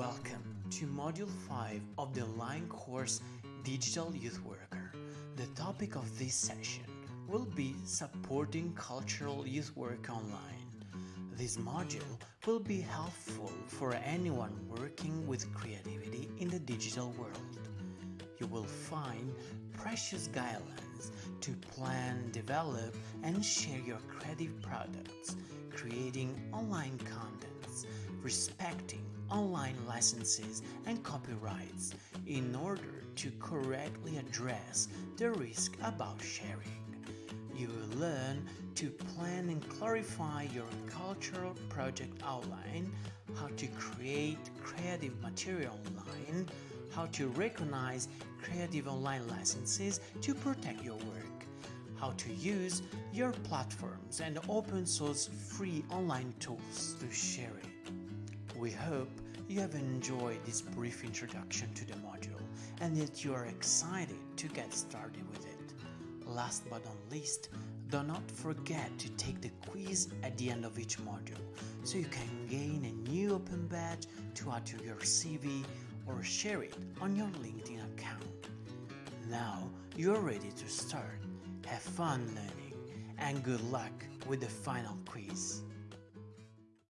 Welcome to Module 5 of the online course Digital Youth Worker. The topic of this session will be supporting cultural youth work online. This module will be helpful for anyone working with creativity in the digital world. You will find precious guidelines to plan, develop, and share your creative products, creating online contents, respecting online licenses and copyrights in order to correctly address the risk about sharing. You will learn to plan and clarify your cultural project outline, how to create creative material online, how to recognize creative online licenses to protect your work, how to use your platforms and open source free online tools to share it. We hope you have enjoyed this brief introduction to the module and that you are excited to get started with it. Last but not least, do not forget to take the quiz at the end of each module so you can gain a new open badge to add to your CV or share it on your LinkedIn account. Now you're ready to start. Have fun learning and good luck with the final quiz.